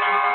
Bye.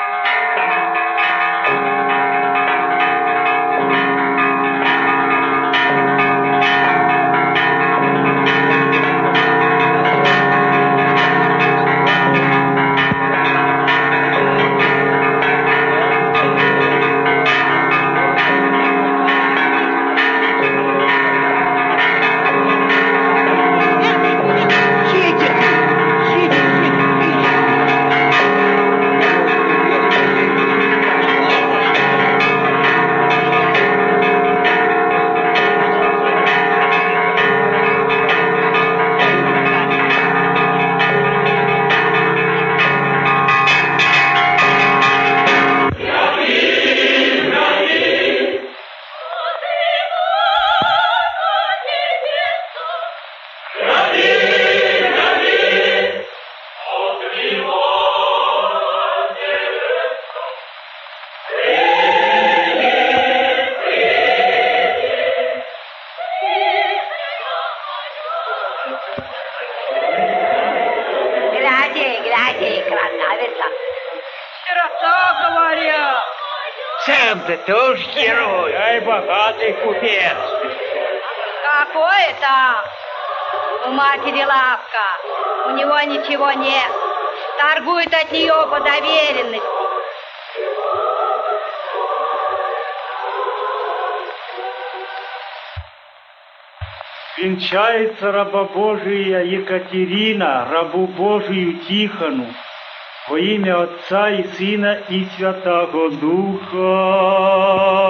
Купец. Какой там? У матери лавка. У него ничего нет. Торгует от нее по доверенности. Венчается раба Божия Екатерина, рабу Божию Тихону, во имя Отца и Сына и Святого Духа.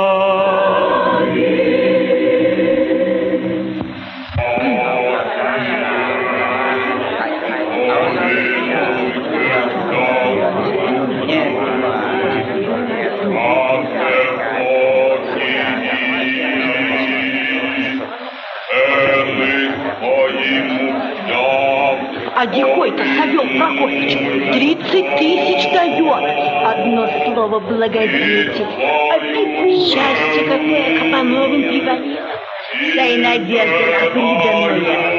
Прокофьевич 30 тысяч дает. Одно слово благодетель. Опеку счастье какое Кабановым привалило. Да и надежда на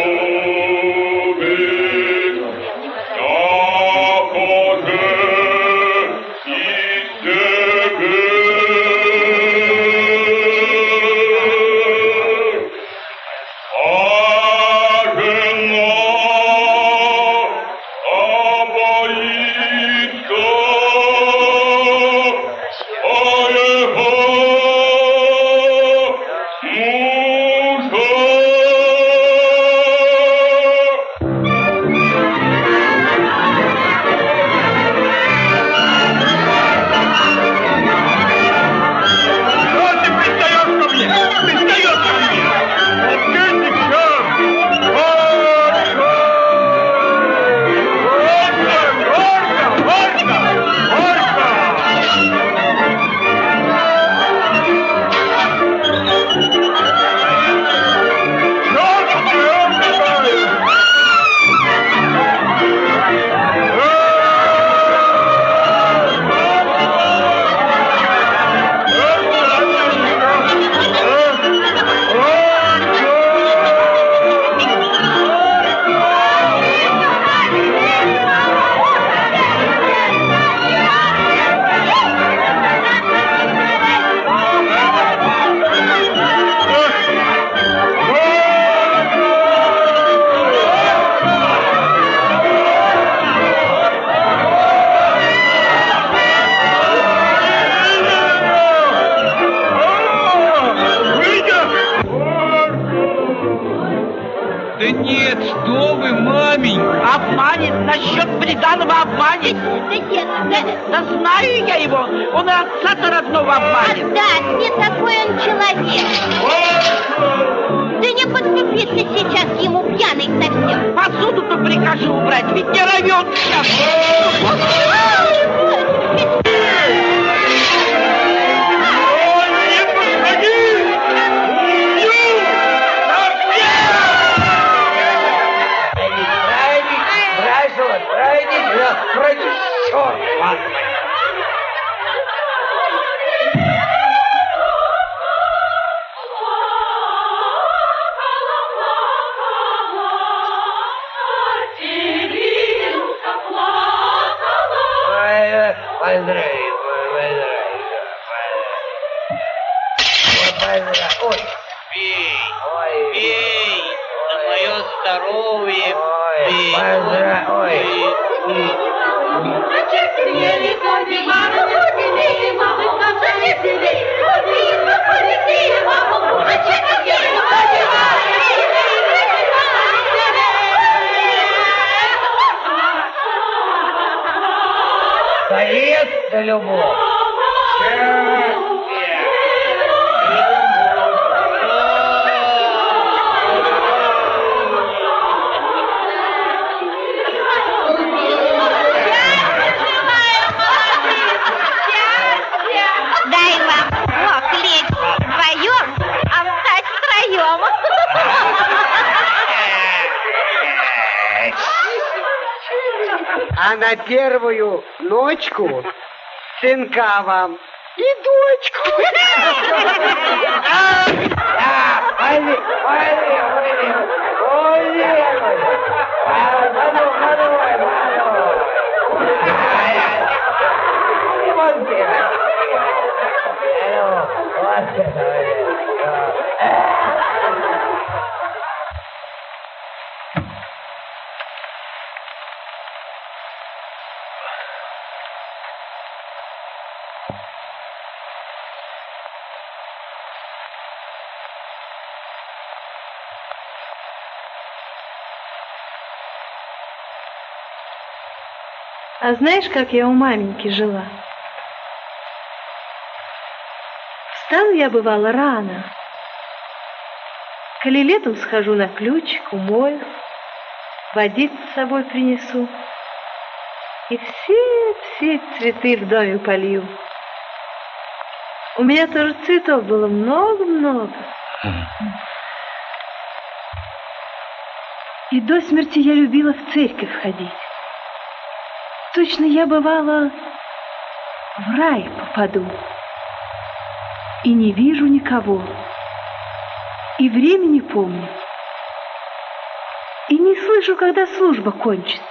на первую ночку сынка вам и дочку. Оле, оле, оле, оле. Вот это, А, знаешь, как я у маменьки жила? Встану я, бывало, рано. Коли летом схожу на ключик, умою, водить с собой принесу. И все-все цветы в доме полью. У меня тоже цветов было много-много. И до смерти я любила в церковь ходить. Точно я бывала в рай попаду. И не вижу никого. И времени помню. И не слышу, когда служба кончится.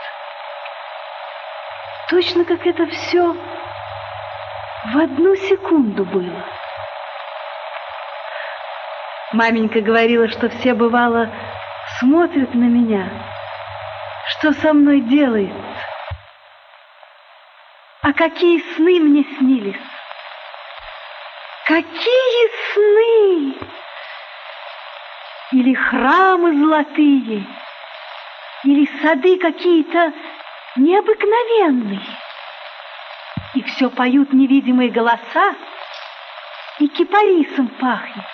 Точно как это все в одну секунду было. Маменька говорила, что все бывало смотрят на меня, что со мной делается. А какие сны мне снились! Какие сны! Или храмы золотые, или сады какие-то необыкновенные. И все поют невидимые голоса, и кипарисом пахнет.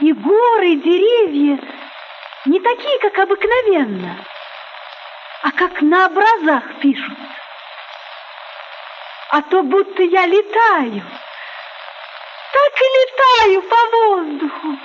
И горы, и деревья не такие, как обыкновенно, а как на образах пишут. А то будто я летаю, так и летаю по воздуху.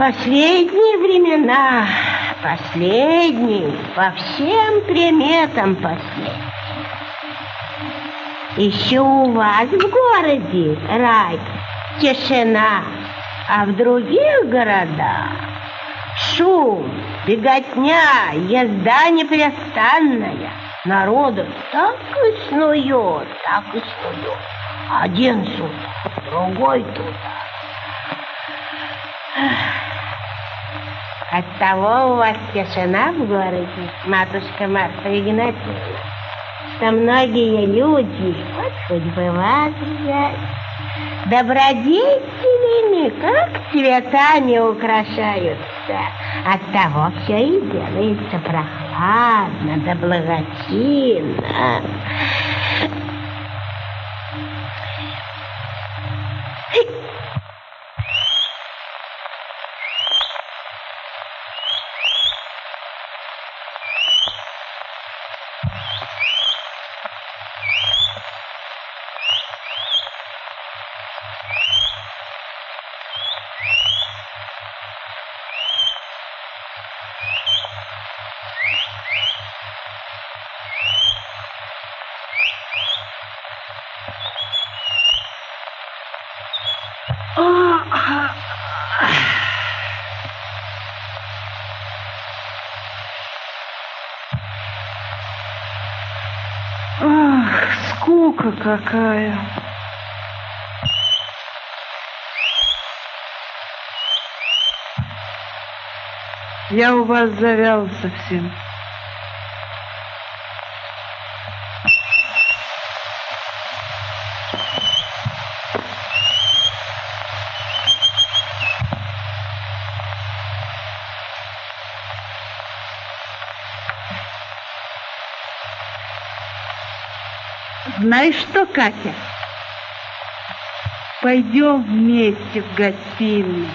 Последние времена, последние, по всем приметам последние. Еще у вас в городе рай, тишина, а в других городах шум, беготня, езда непрестанная. Народу так и снует, так и снует. Один сюда, другой туда. Оттого у вас тишина в городе, матушка Марфа Игнатьевна, что многие люди, вот хоть бы вас взять, добродетелями, как цветами украшаются. Оттого все и делается прохладно да благочинно. Какая. Я у вас завял совсем. Знаешь что, Катя? Пойдем вместе в гостиную.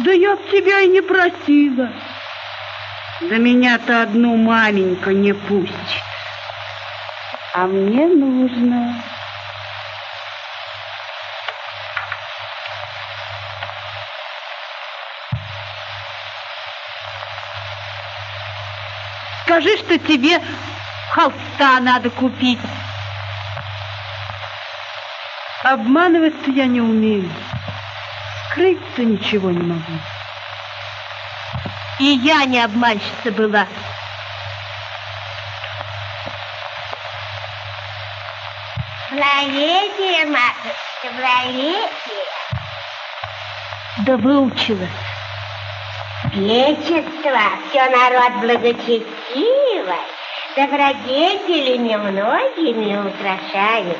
Да я б тебя и не просила. Да меня-то одну маменька не пустит. А мне нужно... Скажи, что тебе холста надо купить. Обманывать-то я не умею. Скрыть-то ничего не могу. И я не обманщица была. Благовесие, матушка, благовесие. Да выучилась. Вечество, все народ благочестивый, добродетелями многими украшают.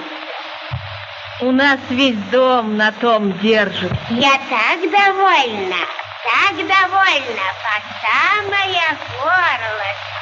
У нас весь дом на том держит. Я так довольна, так довольна, по самое горлышко.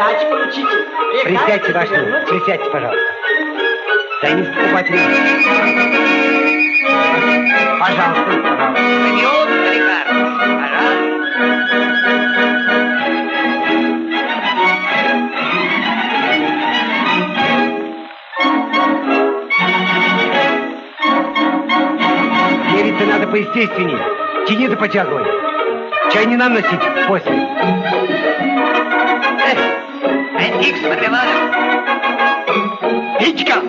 Гривенька сдачи получите. Присядьте, ваш милость, присядьте, пожалуйста. Займите покупателя. Пожалуйста, пожалуйста. Поликарпович, пожалуйста. Мериться надо поестественнее. Тяни да потягивай. Чай не нам носить после. Антик с мармеладом. Пичка!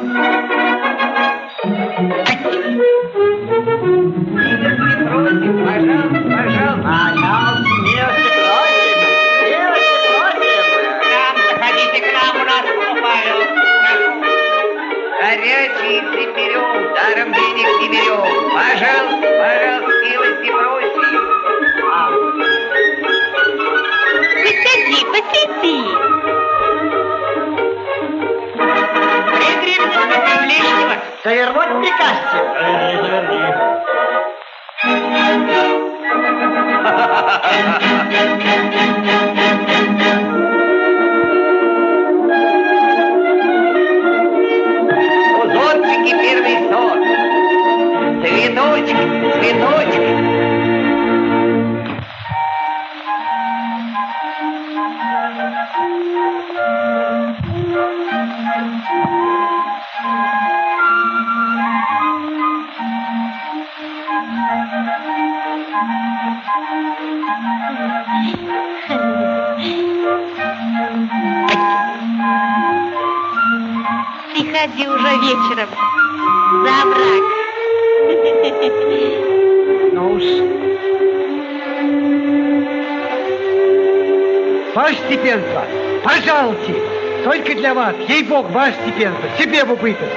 Пожалуйста, пожалуйста. Пожалуйста, милости просим, милости просим. К нам заходите, к нам у нас покупают. Горячий берем, даром денег не берем. Пожалуйста, пожалуйста, милости просим. Посиди, посиди. Лишнего. Завернуть прикажете? Узорчики степенство, пожалуйте, только для вас, ей-бог, ваше степенство, себе в убыток.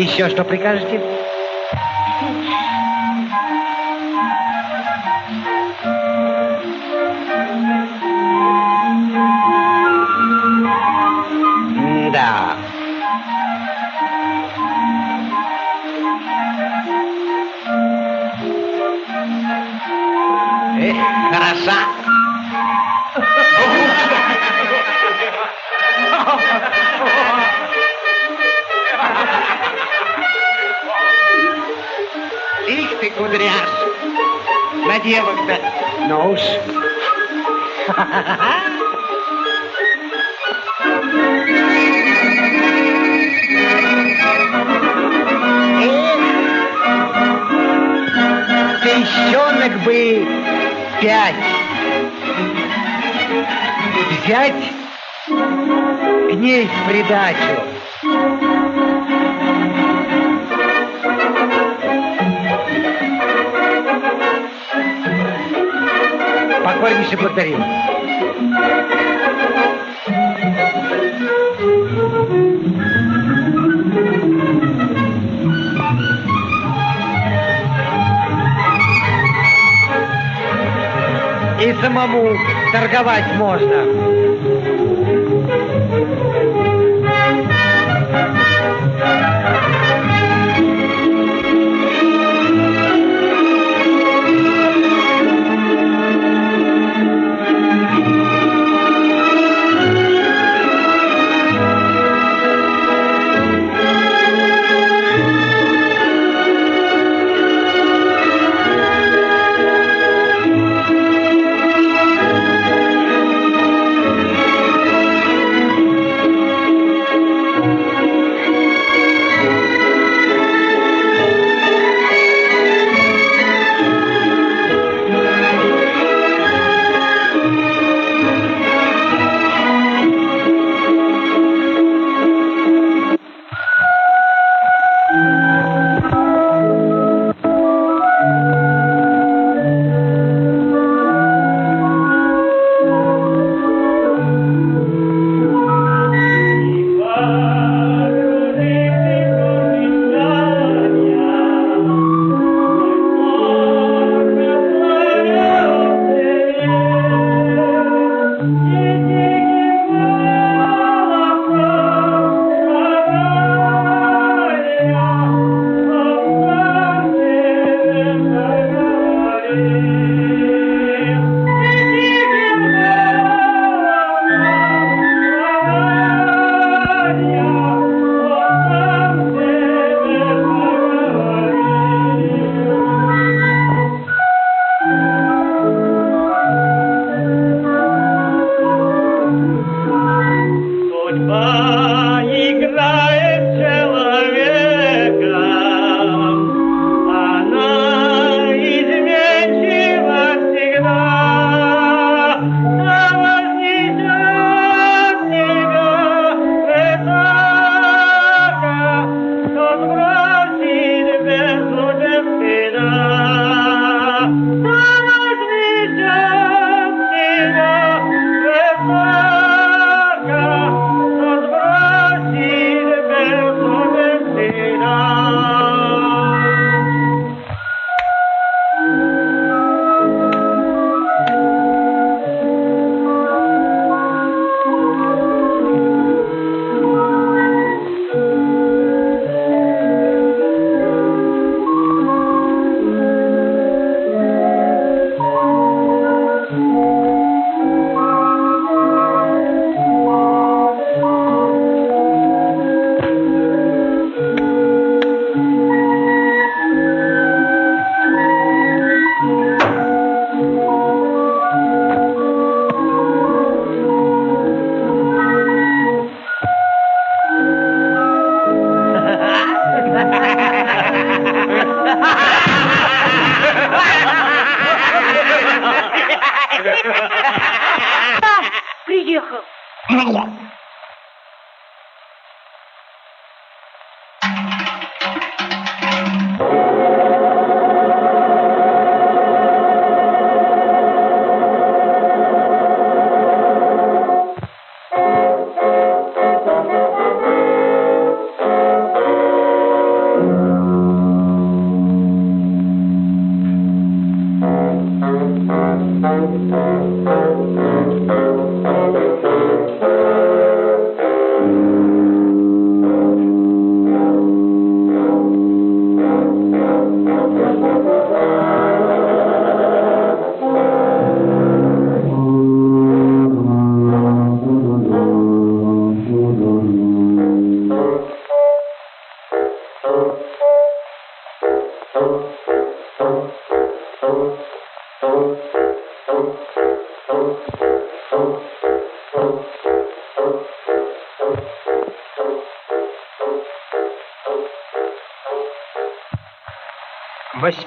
Еще что прикажете? вариант. На девок-то. Ну уж. Песчонок бы пять. Взять к ней в придачу. Покорнейше благодарю. И самому торговать можно.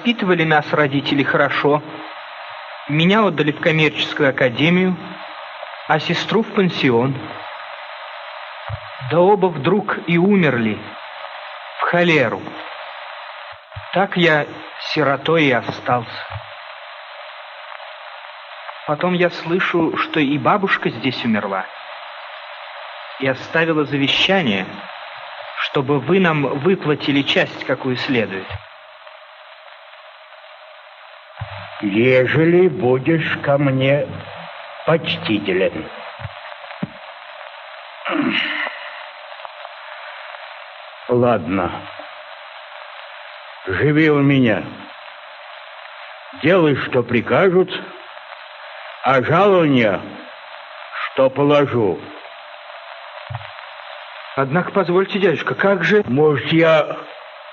Воспитывали нас родители хорошо. Меня отдали в коммерческую академию, а сестру в пансион. Да оба вдруг и умерли в холеру. Так я сиротой и остался. Потом я слышу, что и бабушка здесь умерла. И оставила завещание, чтобы вы нам выплатили часть, какую следует. Ежели будешь ко мне почтителен. Ладно. Живи у меня. Делай, что прикажут, а жалования, что положу. Однако, позвольте, дядюшка, как же... Может, я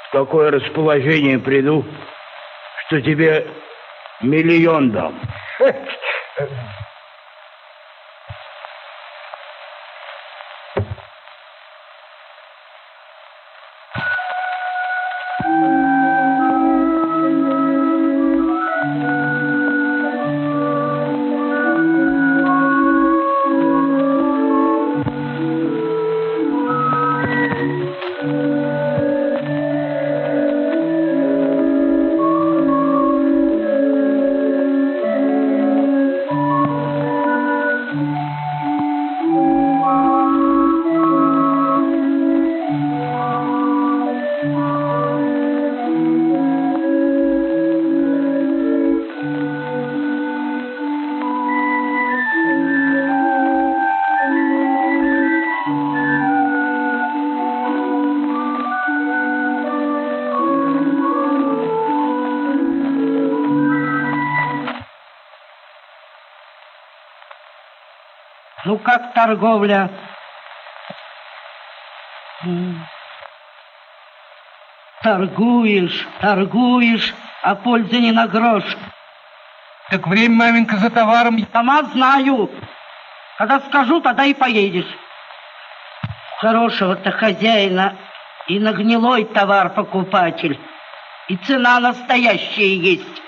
в такое расположение приду, что тебе миллион дам. Ну, как торговля? Торгуешь, торгуешь, а пользы не на грош. Так время, маменька, за товаром. Сама знаю. Когда скажу, тогда и поедешь. Хорошего-то хозяина и на гнилой товар покупатель. И цена настоящая есть.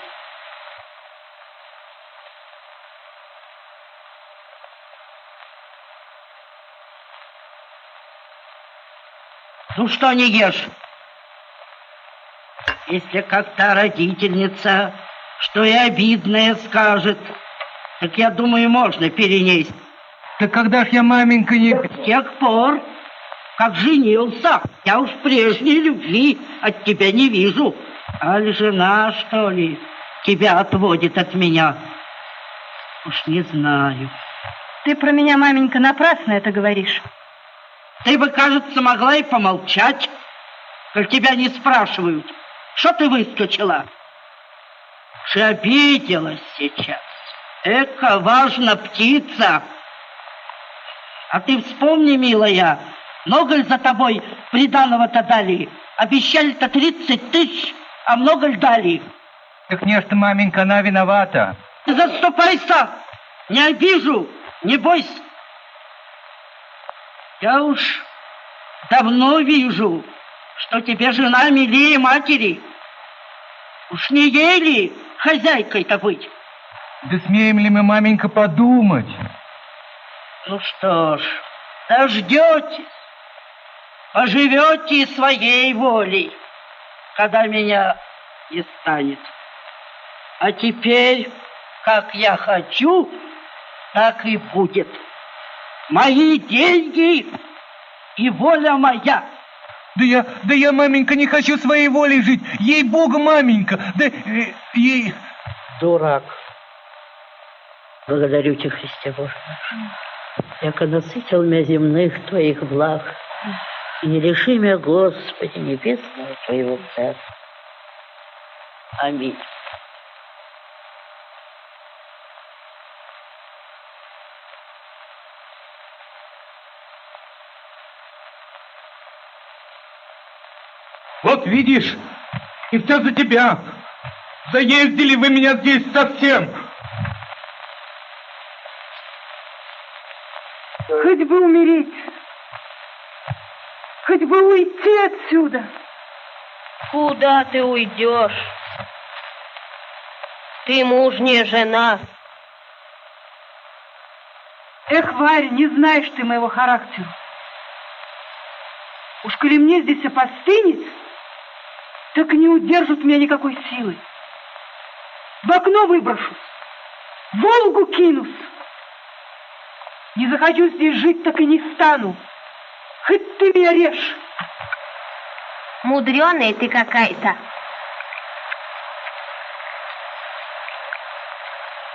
Ну что не ешь? Если как та родительница, что и обидное скажет, так я думаю, можно перенесть. Так когда ж я, маменька, не... С тех пор, как женился, я уж прежней любви от тебя не вижу. Аль жена, что ли, тебя отводит от меня? Уж не знаю. Ты про меня, маменька, напрасно это говоришь. Ты бы, кажется, могла и помолчать, как тебя не спрашивают. Что ты выскочила? И обиделась сейчас. Эка важна птица. А ты вспомни, милая, много ли за тобой приданого-то дали? Обещали-то тридцать тысяч, а много ли дали? Так не что, маменька, она виновата. Заступайся! Не обижу, не бойся. Я уж давно вижу, что тебе жена милее матери. Уж не ей ли хозяйкой-то быть? Да смеем ли мы, маменька, подумать? Ну что ж, дождетесь, поживете своей волей, когда меня не станет. А теперь, как я хочу, так и будет. Мои деньги и воля моя. Да я, да я, маменька, не хочу своей волей жить. Ей-богу, маменька, да э, ей... Дурак. Благодарю тебя, Христе Боже наш. Яко насытил меня земных Твоих благ, и не лиши меня, Господи, небесного Твоего Царства. Аминь. Видишь, и все за тебя. Заездили вы меня здесь совсем. Хоть бы умереть, хоть бы уйти отсюда. Куда ты уйдешь? Ты мужняя жена. Эх, Варя, не знаешь ты моего характера. Уж коли мне здесь опостынет, так не удержат меня никакой силы. В окно выброшусь, в Волгу кинусь. Не захочу здесь жить, так и не стану. Хоть ты меня режь. Мудреная ты какая-то.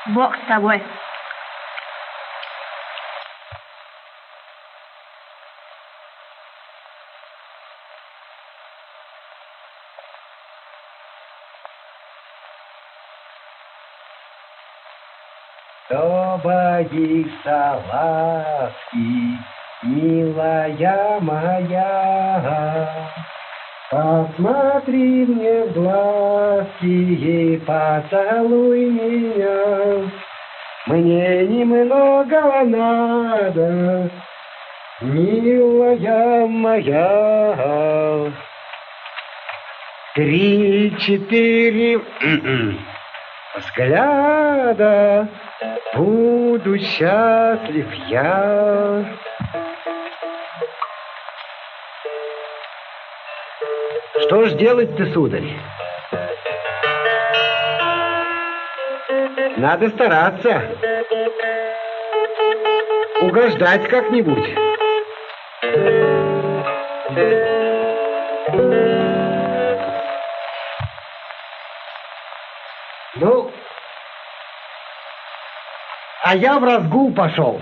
Бог с тобой. Ласки, милая моя? Посмотри мне в глазки и поцелуй меня. Мне немного надо, милая моя. Три-четыре взгляда, буду счастлив я. Что ж делать-то, сударь? Надо стараться. Угождать как-нибудь. А я в разгул пошел.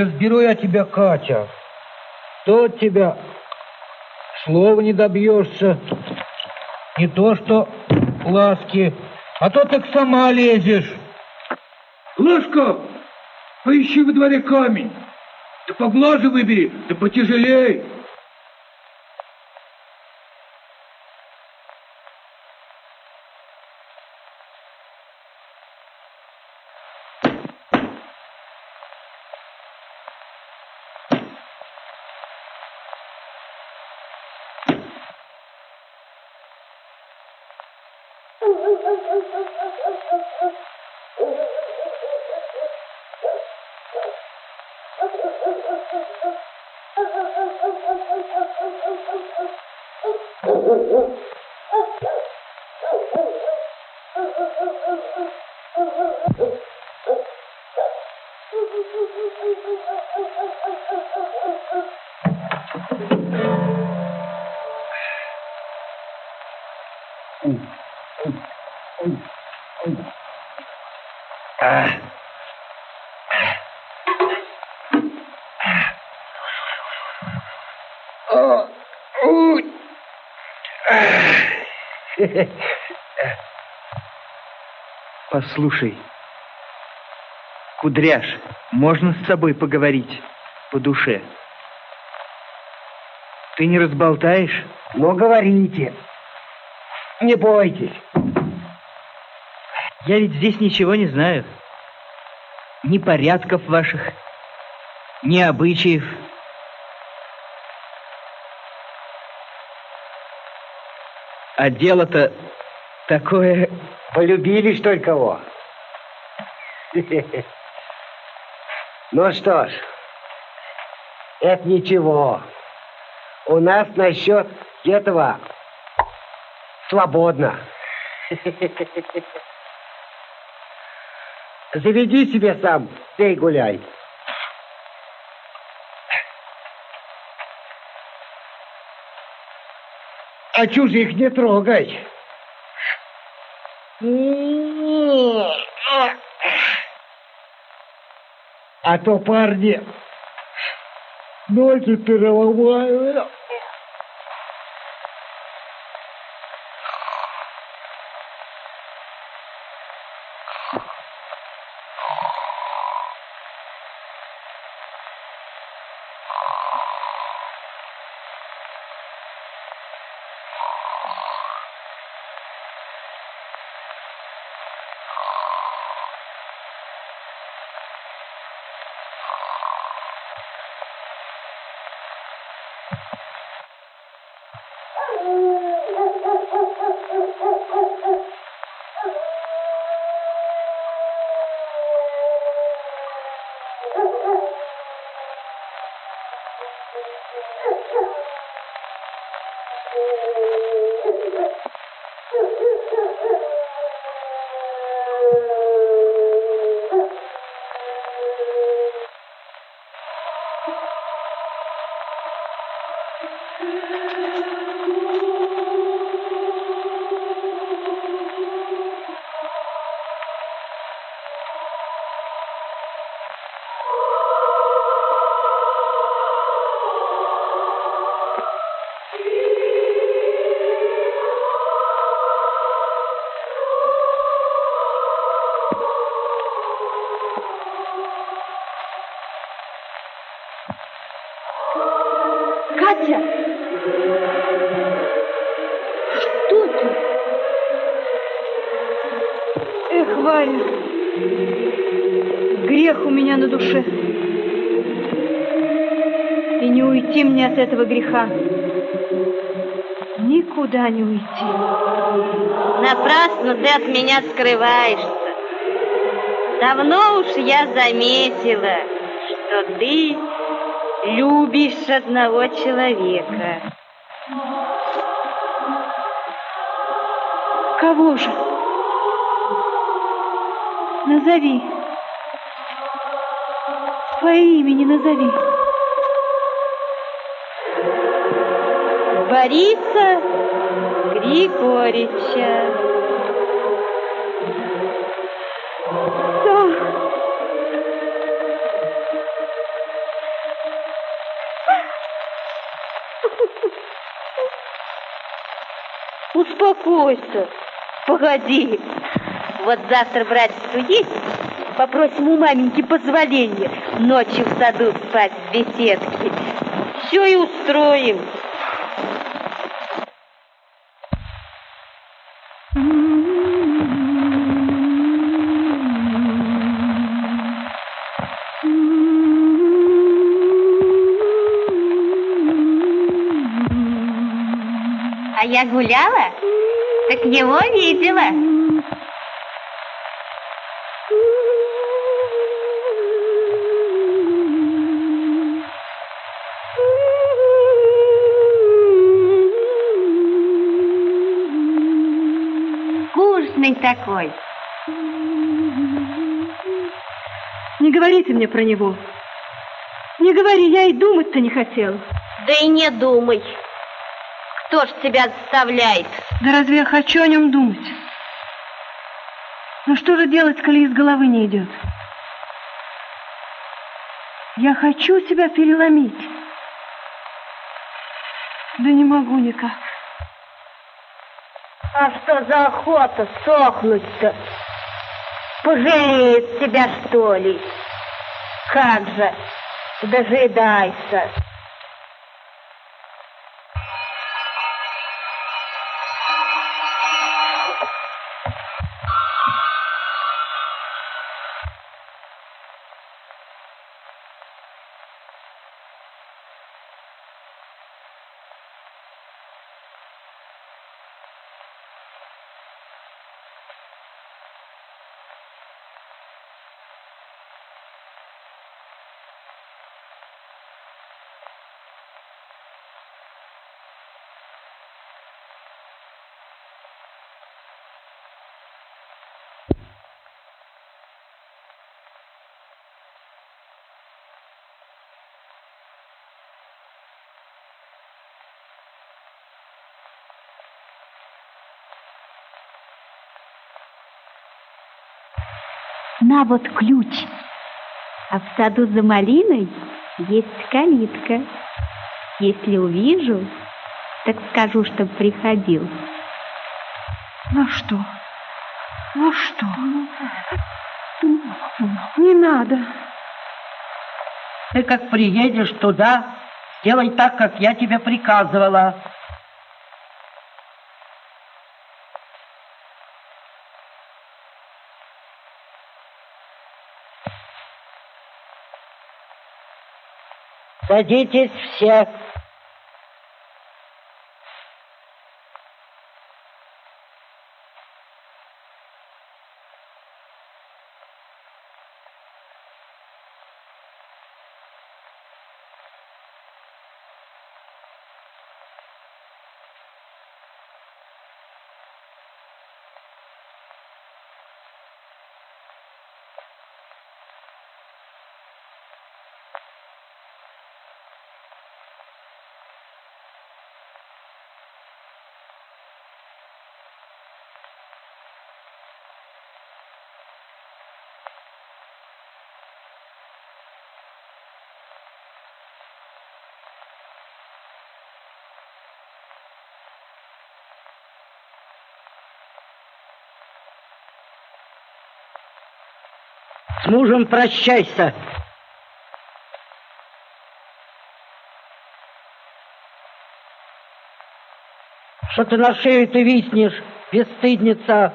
Разберу я тебя, Катя. От тебя слова не добьешься. Не то что ласки, а то так сама лезешь. Лашка, поищи во дворе камень. Да поглаже выбери, да потяжелей. Послушай, Кудряш, можно с тобой поговорить по душе? Ты не разболтаешь? Ну, говорите. Не бойтесь. Я ведь здесь ничего не знаю. Ни порядков ваших, ни обычаев. А дело-то такое... Полюбили, что ли, кого? Ну что ж, это ничего. У нас насчет этого свободно. Заведи себе сам, пей гуляй. А чужих не трогай. А то парни ноги переломают. Греха. Никуда не уйти. Напрасно ты от меня скрываешься. Давно уж я заметила, что ты любишь одного человека. Кого же? Назови. Свое имени назови. Бориса Григорьевича. Да. Успокойся. Погоди. Вот завтра братец уедет, попросим у маменьки позволения ночью в саду спать в беседке. Все и устроим. Я гуляла, так его видела. Вкусный такой. Не говорите мне про него. Не говори, я и думать-то не хотела. Да и не думай. Кто ж тебя заставляет? Да разве я хочу о нем думать? Ну что же делать, коли из головы не идет? Я хочу себя переломить. Да не могу никак. А что за охота сохнуть-то? Пожалеет тебя, что ли? Как же, дожидайся. На вот ключ. А в саду за малиной есть калитка. Если увижу, так скажу, чтоб приходил. Ну что? Ну что? Не надо. Ты как приедешь туда, сделай так, как я тебе приказывала. Садитесь все. С мужем прощайся. Что ты на шею ты виснешь, бесстыдница?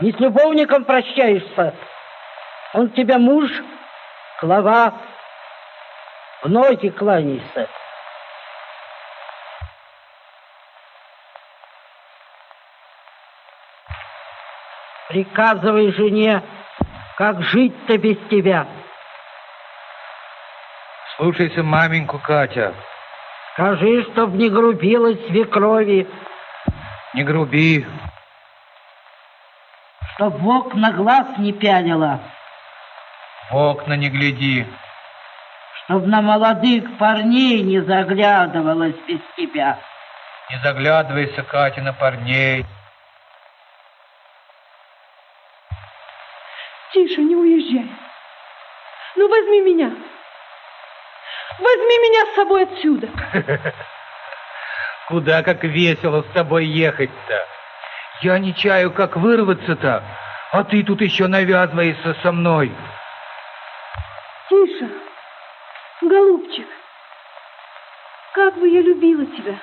Не с любовником прощаешься? Он тебя муж, глава, в ноги кланяйся. Приказывай жене, как жить-то без тебя. Слушайся маменьку, Катя. Скажи, чтоб не грубила свекрови. Не груби. Чтоб в окна глаз не пялила. В окна не гляди. Чтоб на молодых парней не заглядывалась без тебя. Не заглядывайся, Катя, на парней. Тише, не уезжай. Ну, возьми меня. Возьми меня с собой отсюда. Куда как весело с тобой ехать-то. Я не чаю, как вырваться-то, а ты тут еще навязываешься со мной. Тише, голубчик, как бы я любила тебя.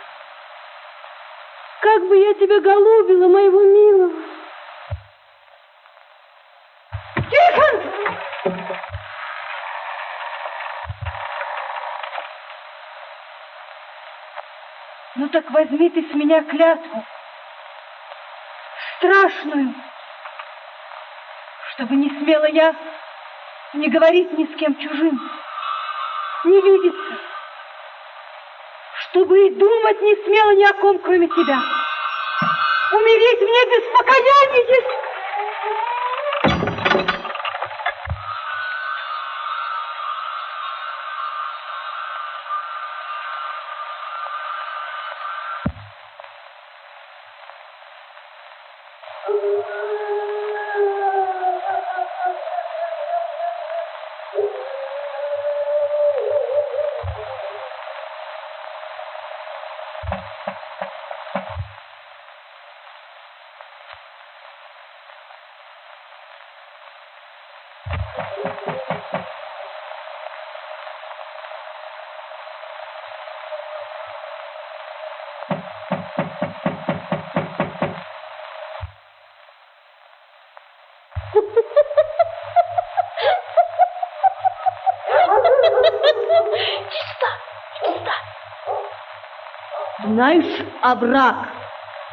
Как бы я тебя голубила, моего милого. Так возьми ты с меня клятву. Страшную. Чтобы не смела я не говорить ни с кем чужим, не видеться. Чтобы и думать не смела ни о ком, кроме тебя. Умереть мне без покаяния. Знаешь овраг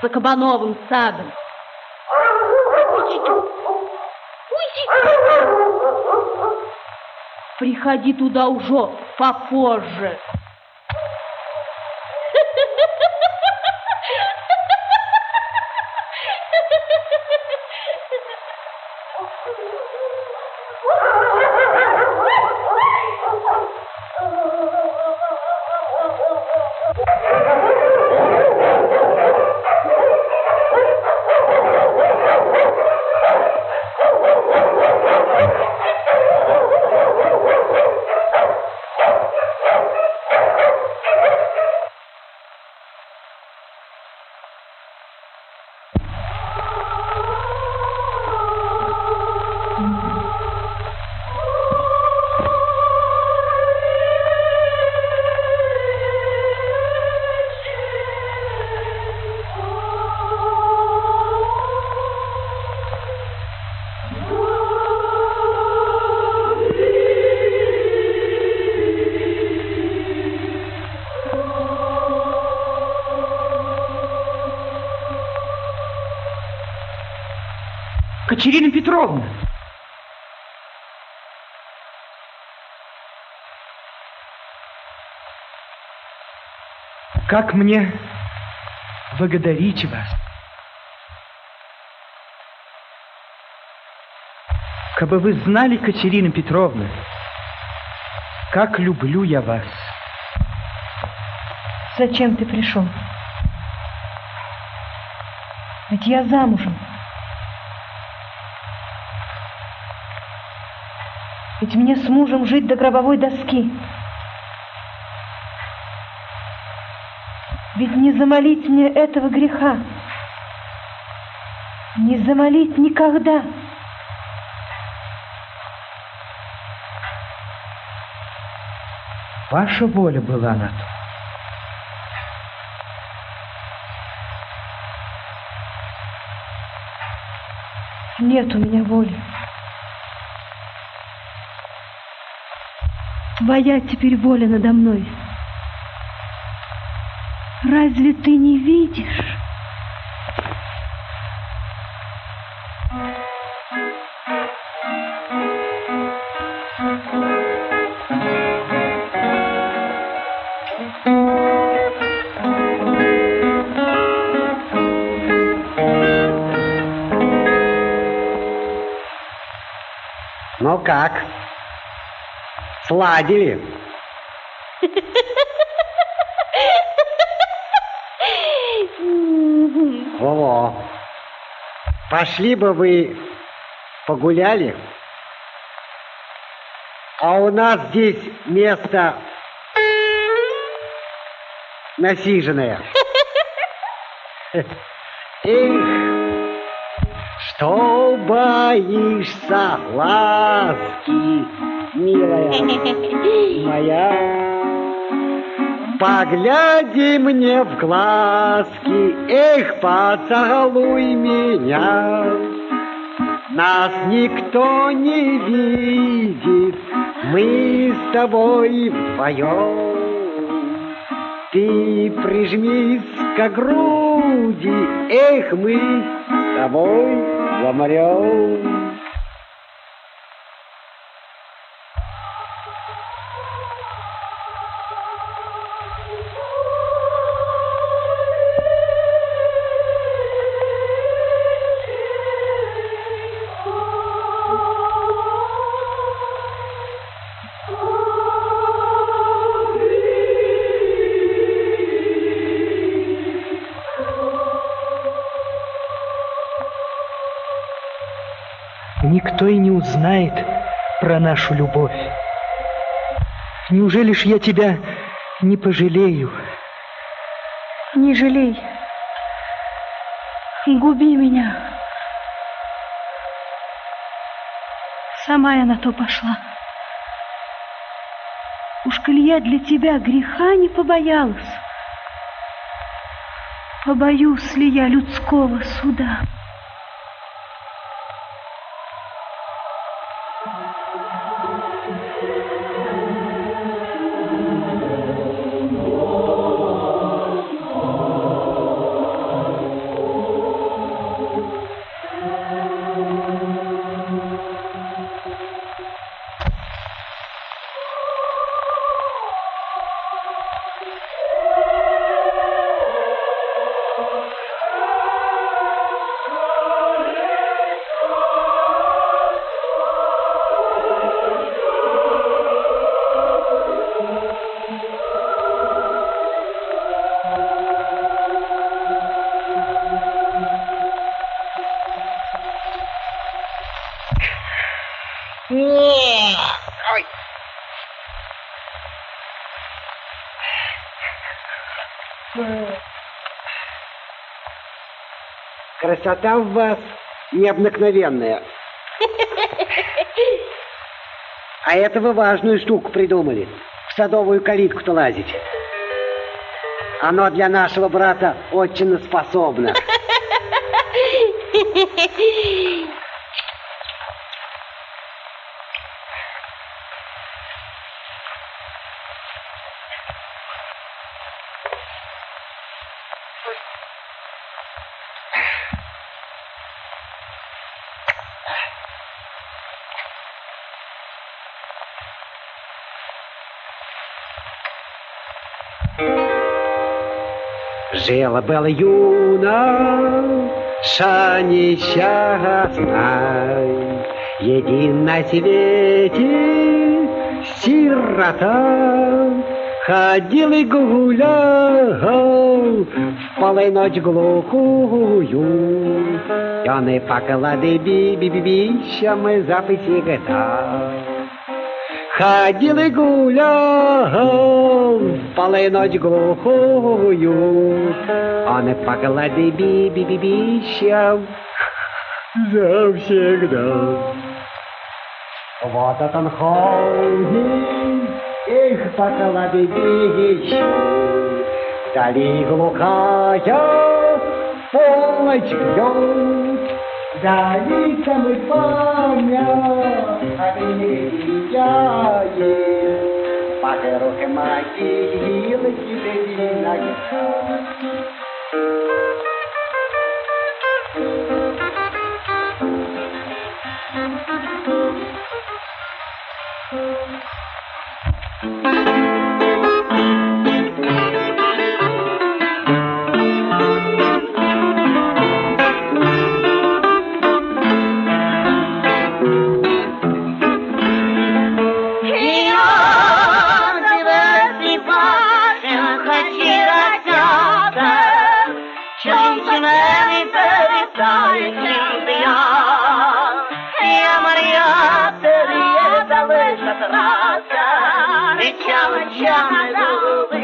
за Кабановым садом? Приходи туда уже попозже. Петровна! Как мне благодарить вас? Кабы вы знали, Катерина Петровна, как люблю я вас. Зачем ты пришел? Ведь я замужем. Ведь мне с мужем жить до гробовой доски. Ведь не замолить мне этого греха. Не замолить никогда. Ваша воля была на то. Нет у меня воли. Твоя теперь воля надо мной. Разве ты не видишь? Сладили? Во-во. Пошли бы вы погуляли. А у нас здесь место насиженное. Эх, что боишься ласки, милая моя? Погляди мне в глазки, эх, поцелуй меня. Нас никто не видит, мы с тобой вдвоем. Ты прижмись к груди, эх, мы с тобой замрем. Узнает про нашу любовь. Неужели ж я тебя не пожалею? Не жалей. Губи меня. Сама я на то пошла. Уж коль я для тебя греха не побоялась, побоюсь ли я людского суда? Красота в вас необыкновенная. А это вы важную штуку придумали. В садовую калитку-то лазить. Оно для нашего брата очень способно. Жила была юна, ша несчастной, Един на свете сирота. Ходил и гулял в полой ночь глухую, И он и поклады би-би-би-бищам записи года. Ходил и гулял в полой ночь глухую, Он и поклады би-би-би-бищам завсегда. Вот это он ходит, их поклады бищу, Вдали глухая полночь бьет, Dalí California, Avenida Pagero que magi, ele que devina Thank you. Тебе ноги. Деньги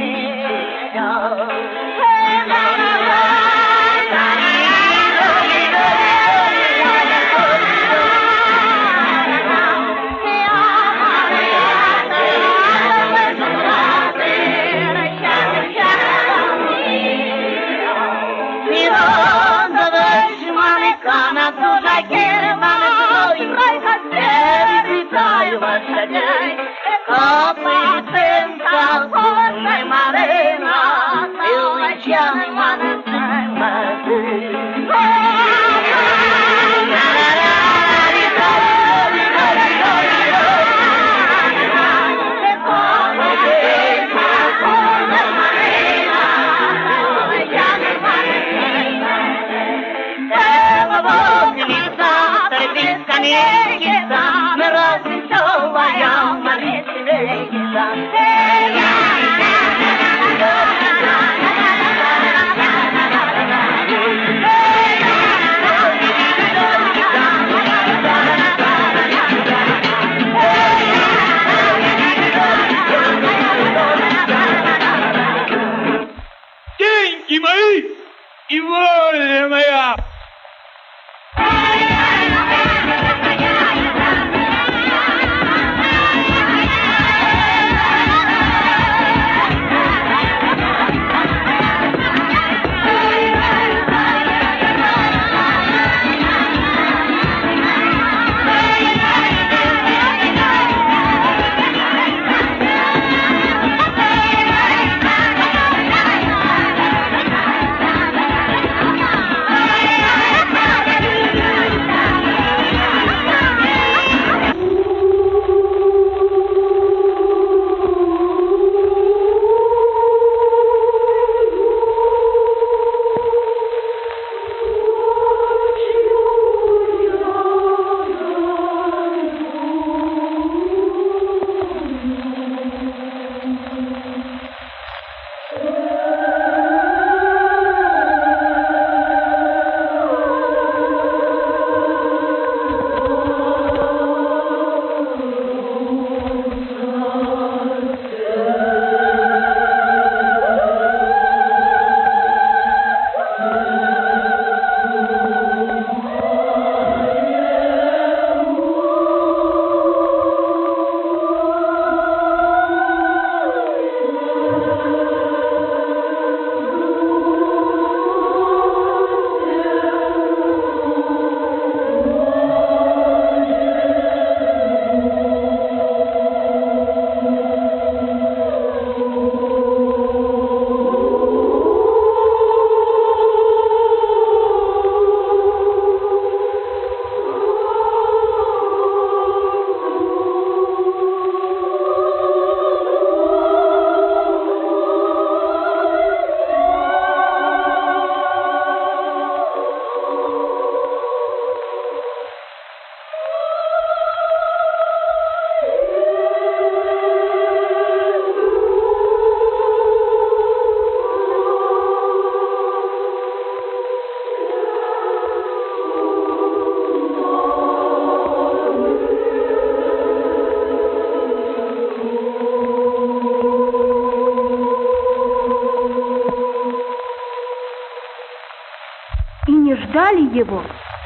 его,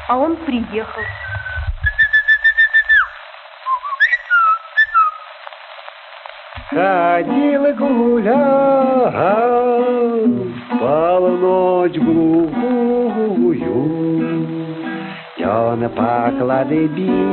а он приехал. Ходила гулял, полночь глухую. Тёна поклады би-би-би-би,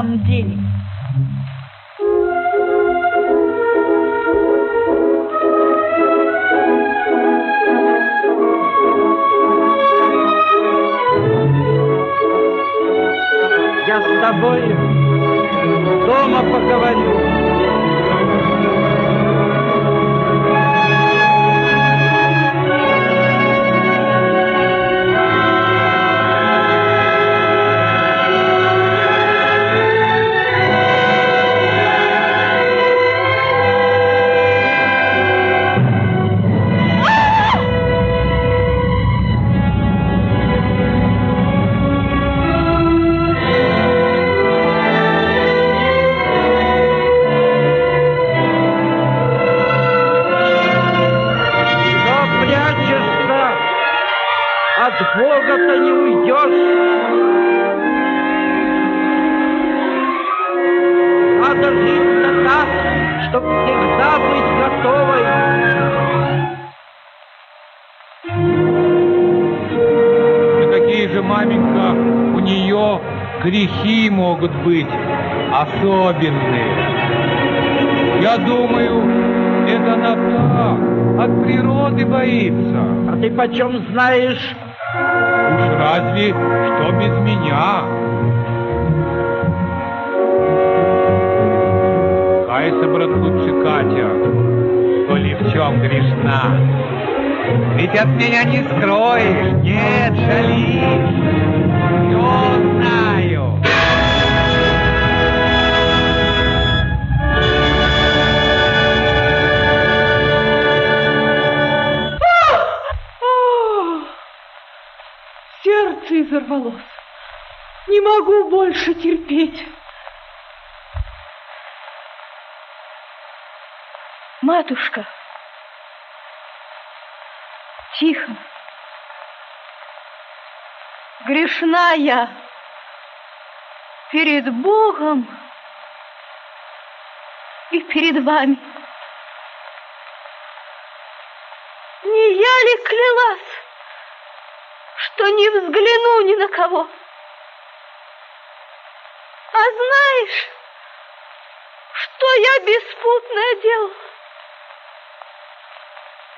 Что ты ты почем знаешь? Уж разве что без меня. Кайся, брат, лучше Катя, коли в чем грешна. Ведь от меня не скроешь, нет, шалишь. Все знаю. Сердце изорвалось. Не могу больше терпеть. Матушка, тихо. Грешна я перед Богом и перед вами. Не я ли клялась, что не взгляну ни на кого? А знаешь, что я беспутное делала?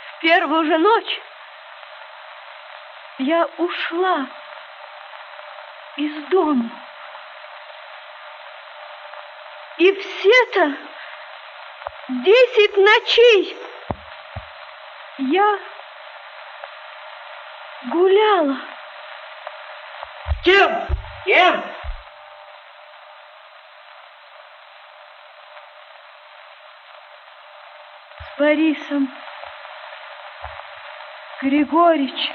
В первую же ночь я ушла из дома. И все-то десять ночей я гуляла. С кем? С кем? С Борисом Григорьевичем.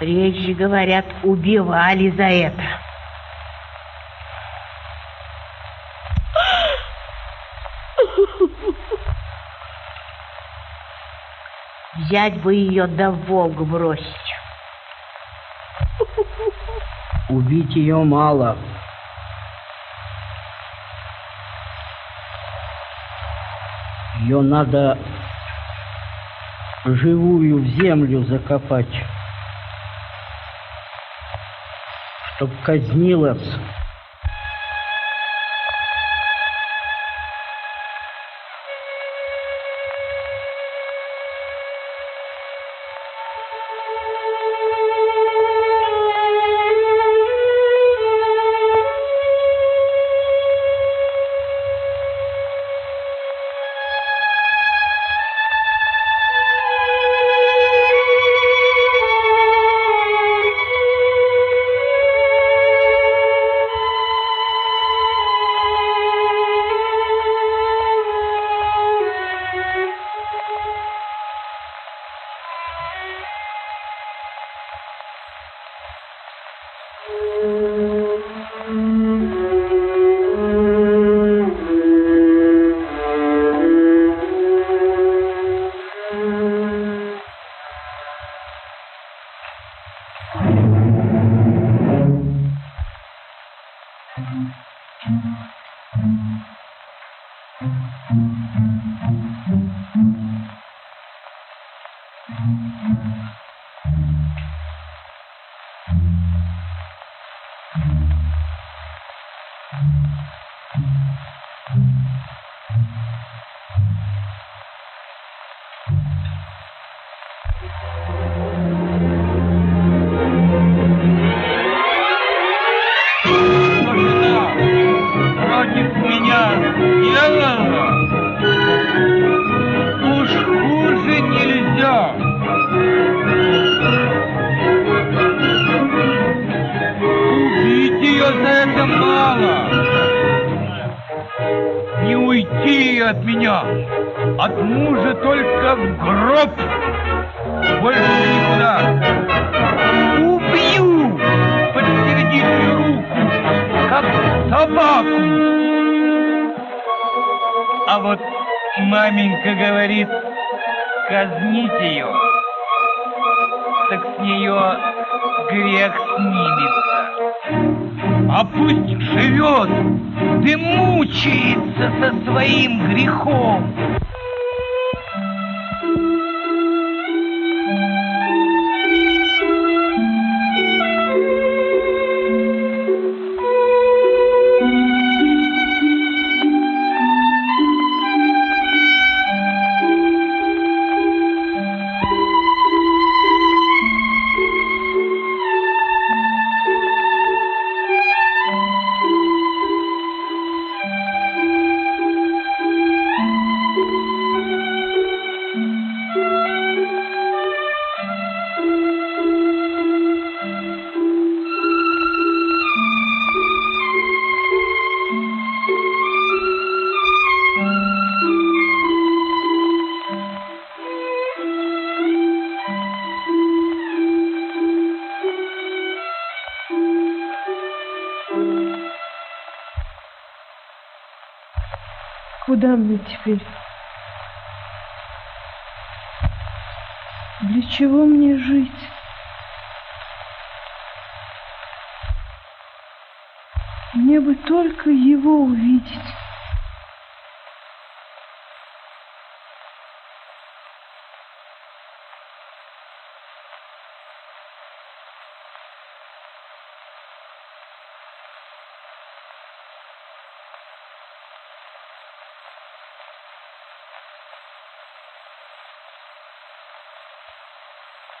Прежде, говорят, убивали за это. Взять бы ее да в Волгу бросить. Убить ее мало. Ее надо живую в землю закопать, чтоб казнилась. Мне теперь? Для чего мне жить? Мне бы только его увидеть.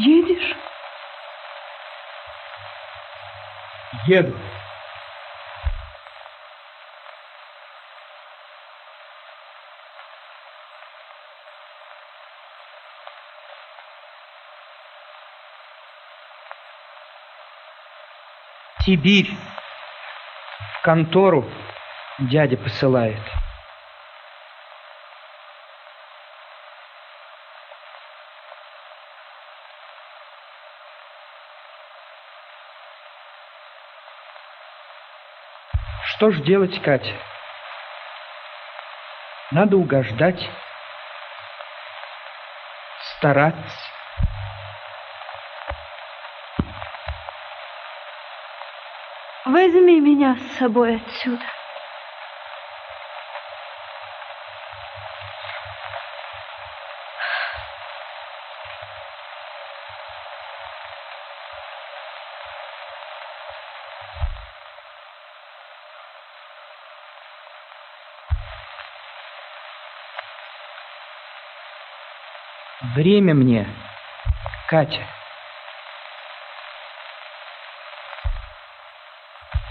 Едешь? Еду. Сибирь. В контору дядя посылает. Что ж делать, Катя? Надо угождать, стараться. Возьми меня с собой отсюда. Время мне, Катя.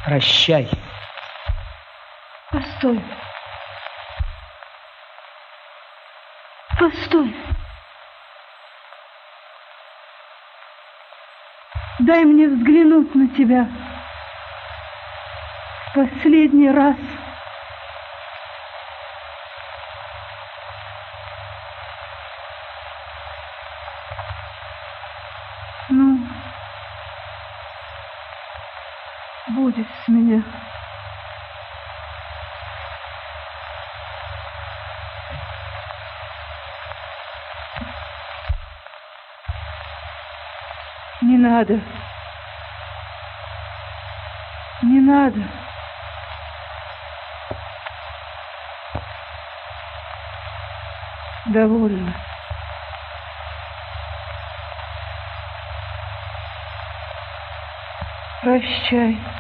Прощай. Постой. Постой. Дай мне взглянуть на тебя. В последний раз. Ну, будет с меня. Не надо. Не надо. Довольно. Прощай.